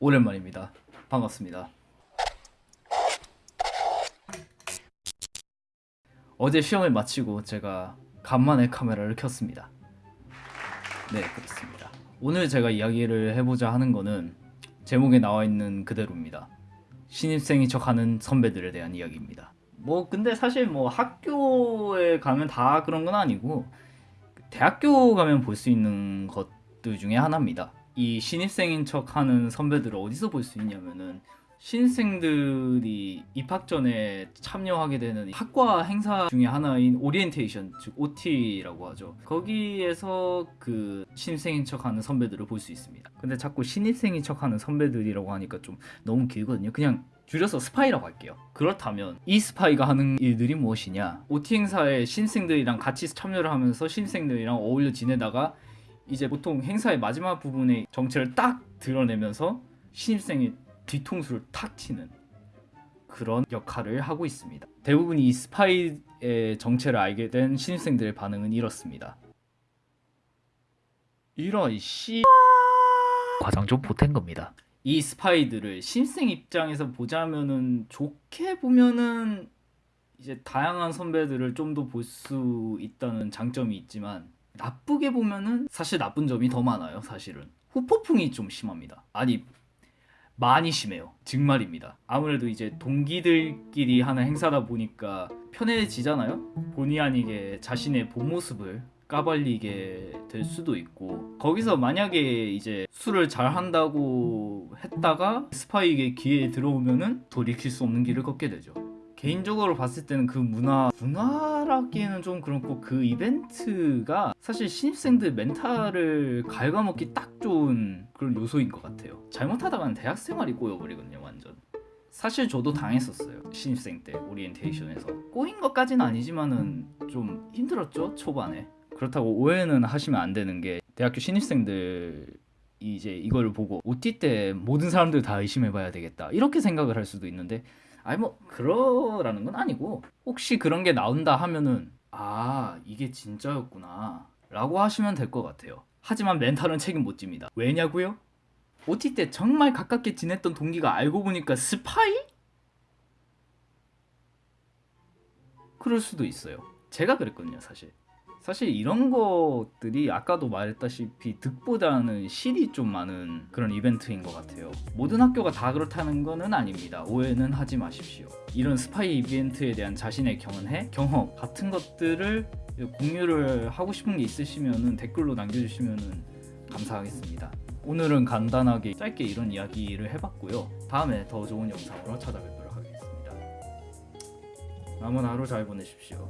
오랜만입니다. 반갑습니다. 어제 시험을 마치고 제가 간만에 카메라를 켰습니다. 네, 그렇습니다. 오늘 제가 이야기를 해보자 하는 거는 제목에 나와 있는 그대로입니다. 신입생인 척하는 선배들에 대한 이야기입니다. 뭐 근데 사실 뭐 학교에 가면 다 그런 건 아니고 대학교 가면 볼 수 있는 것들 중에 하나입니다. 이 신입생인 척 하는 선배들을 어디서 볼 수 있냐면은 신입생들이 입학 전에 참여하게 되는 학과 행사 중에 하나인 오리엔테이션 즉 OT라고 하죠. 거기에서 그 신입생인 척하는 선배들을 볼 수 있습니다. 근데 자꾸 신입생인 척하는 선배들이라고 하니까 좀 너무 길거든요. 그냥 줄여서 스파이라고 할게요. 그렇다면 이 스파이가 하는 일들이 무엇이냐? OT 행사에 신입생들이랑 같이 참여를 하면서 신입생들이랑 어울려 지내다가 이제 보통 행사의 마지막 부분에 정체를 딱 드러내면서 신입생의 뒤통수를 탁 치는 그런 역할을 하고 있습니다. 대부분 이 스파이의 정체를 알게 된 신입생들의 반응은 이렇습니다. 이런 씨 과장 좀 보탠 겁니다. 이 스파이들을 신입생 입장에서 보자면은 좋게 보면은 이제 다양한 선배들을 좀 더 볼 수 있다는 장점이 있지만 나쁘게 보면은 사실 나쁜 점이 더 많아요 사실은. 후폭풍이 좀 심합니다. 아니 많이 심해요. 정말입니다. 아무래도 이제 동기들끼리 하는 행사다 보니까 편해지잖아요? 본의 아니게 자신의 본 모습을 까발리게 될 수도 있고. 거기서 만약에 이제 술을 잘 한다고 했다가 스파이에게 기회에 들어오면은 돌이킬 수 없는 길을 걷게 되죠 개인적으로 봤을 때는 그 문화 문화라기에는 좀 그렇고 그 이벤트가 사실 신입생들 멘탈을 갉아먹기 딱 좋은 그런 요소인 것 같아요. 잘못하다가는 대학 생활이 꼬여버리거든요 완전. 사실 저도 당했었어요 신입생 때 오리엔테이션에서. 꼬인 것까지는 아니지만은 좀 힘들었죠 초반에. 그렇다고 오해는 하시면 안 되는 게 대학교 신입생들 이제 이걸 보고 OT 때 모든 사람들 다 의심해봐야 되겠다. 이렇게 생각을 할 수도 있는데 아니 뭐 그러라는 건 아니고 혹시 그런 게 나온다 하면은 아 이게 진짜였구나 라고 하시면 될 것 같아요. 하지만 멘탈은 책임 못 집니다. 왜냐고요? OT 때 정말 가깝게 지냈던 동기가 알고 보니까 스파이? 그럴 수도 있어요. 제가 그랬거든요 사실 사실 이런 것들이 아까도 말했다시피 득보다는 실이 좀 많은 그런 이벤트인 것 같아요. 모든 학교가 다 그렇다는 거는 아닙니다. 오해는 하지 마십시오. 이런 스파이 이벤트에 대한 자신의 경험해 경험 같은 것들을 공유를 하고 싶은 게 있으시면 댓글로 남겨주시면 감사하겠습니다. 오늘은 간단하게 짧게 이런 이야기를 해봤고요. 다음에 더 좋은 영상으로 찾아뵙도록 하겠습니다. 남은 하루 잘 보내십시오